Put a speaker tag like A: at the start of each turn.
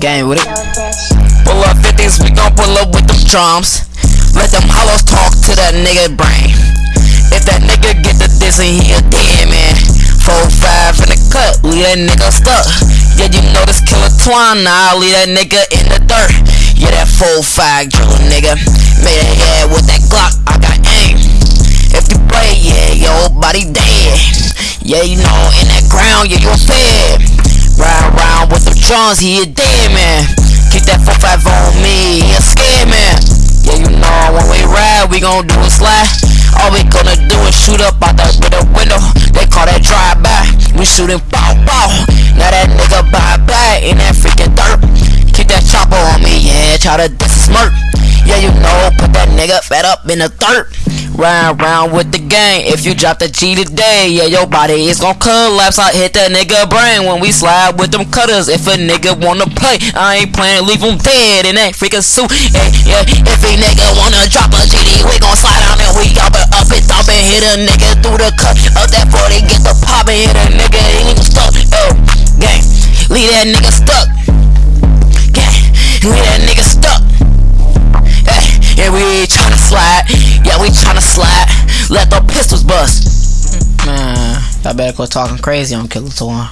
A: Gang with it.
B: Pull up 50s, we gon' pull up with them drums. Let them hollows talk to that nigga brain. If that nigga get the diss and he a dead man. 4-5 in the cut, leave that nigga stuck. Yeah, you know this killer twine, now leave that nigga in the dirt. Yeah, that 4-5 drill nigga. Made a head with that Glock, I got aim. If you play, yeah, your body dead. Yeah, you know, in that ground, yeah, you a fed. Drums, he a dead man. Keep that 4-5 on me, he a scared. Yeah, you know, when we ride, we gon' do a slide. All we gonna do is shoot up out the a window. They call that drive by. We shooting bow bow. Now that nigga bye bye in that freaking dirt. Keep that chopper on me, yeah. Try to diss smirk. Yeah, you know, nigga fed up in the dirt. Ride around with the gang. If you drop the G today, yeah, your body is gon' collapse. I hit that nigga brain when we slide with them cutters. If a nigga wanna play, I ain't playing, leave him dead in that freaking suit. Yeah, yeah. If a nigga wanna drop a GD, we gon' slide on and we up it, up it, up and hit a nigga through the cut. Up that 40, get the pop and hit a nigga, he ain't even stuck. Oh, gang, leave that nigga stuck.
A: I better go talking crazy on Killer Torn.